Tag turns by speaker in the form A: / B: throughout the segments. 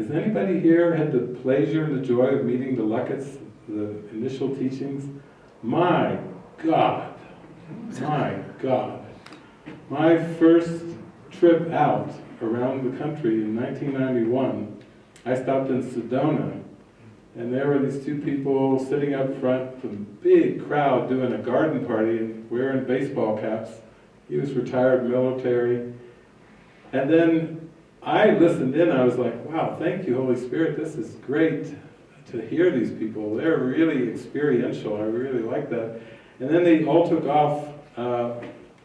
A: Has anybody here had the pleasure and the joy of meeting the Luckets, the initial teachings? My God, my God. My first trip out around the country in 1991, I stopped in Sedona, and there were these two people sitting up front, a big crowd doing a garden party and wearing baseball caps. He was retired military. And then I listened in, I was like, wow, thank you, Holy Spirit, this is great to hear these people. They're really experiential, I really like that. And then they all took off, uh,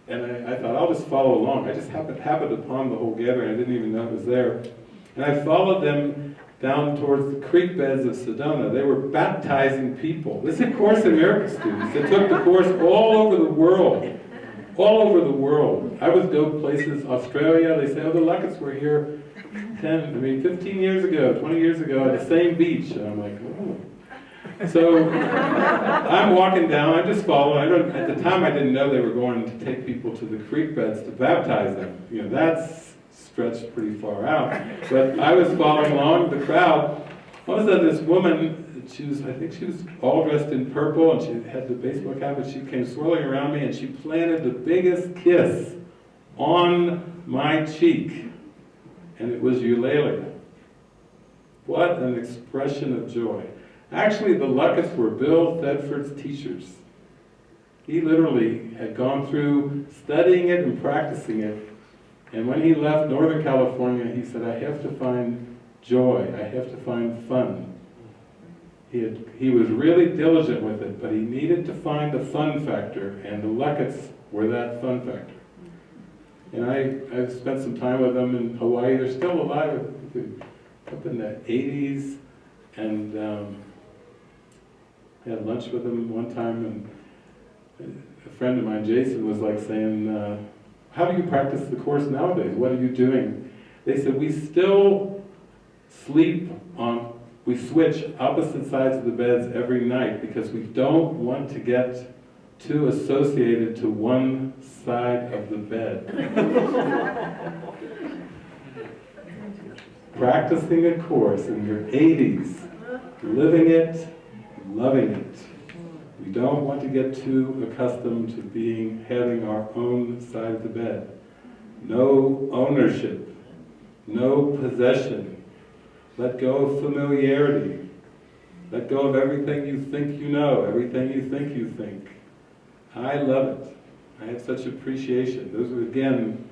A: and I, I, thought, I'll just follow along. I just happened, happened upon the whole gathering, I didn't even know it was there. And I followed them down towards the creek beds of Sedona. They were baptizing people. This is Course in students. They took the course all over the world all over the world. I would go places, Australia, they say, oh, the Luckets were here 10, I mean, 15 years ago, 20 years ago at the same beach. And I'm like, oh. So I'm walking down, I'm just following. I don't, at the time I didn't know they were going to take people to the creek beds to baptize them. You know, that's stretched pretty far out. But I was following along the crowd. All of a sudden this woman she was, I think she was all dressed in purple and she had the baseball cap and she came swirling around me and she planted the biggest kiss on my cheek. And it was Eulalia. What an expression of joy. Actually, the Luckets were Bill Thetford's teachers. He literally had gone through studying it and practicing it. And when he left Northern California, he said, I have to find joy. I have to find fun. He, had, he was really diligent with it, but he needed to find the fun factor, and the Luckets were that fun factor. And I, I've spent some time with them in Hawaii. They're still alive up in the 80s, and um, I had lunch with them one time, and a friend of mine, Jason, was like saying, uh, how do you practice the Course nowadays? What are you doing? They said, we still sleep on we switch opposite sides of the beds every night because we don't want to get too associated to one side of the bed. Practicing a course in your 80s, living it, loving it. We don't want to get too accustomed to being having our own side of the bed. No ownership, no possession, let go of familiarity. Let go of everything you think you know, everything you think you think. I love it. I have such appreciation. Those were, again,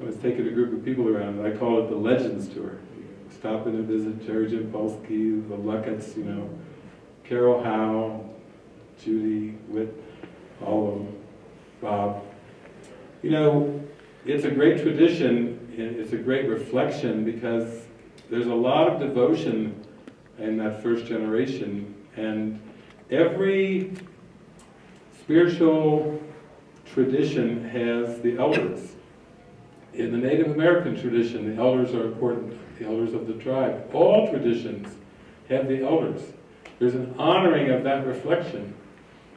A: I was taking a group of people around, I call it the Legends Tour. Stopping to visit Jerry Jampolsky, the Luckets, you know, Carol Howe, Judy Witt, all of them, Bob. You know, it's a great tradition, it's a great reflection because there's a lot of devotion in that first generation, and every spiritual tradition has the elders. In the Native American tradition, the elders are important, the elders of the tribe. All traditions have the elders. There's an honoring of that reflection.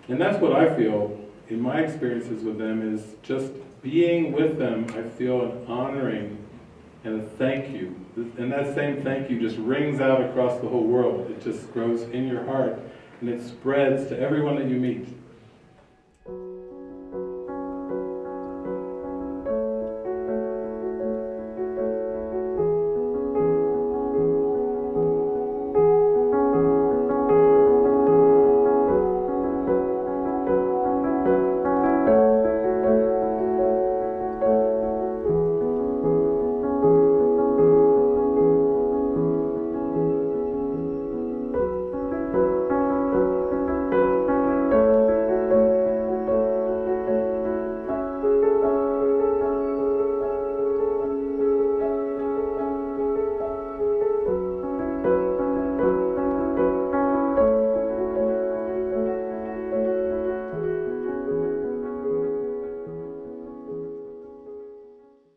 A: And that's what I feel in my experiences with them is just being with them, I feel an honoring and a thank you. And that same thank you just rings out across the whole world. It just grows in your heart and it spreads to everyone that you meet.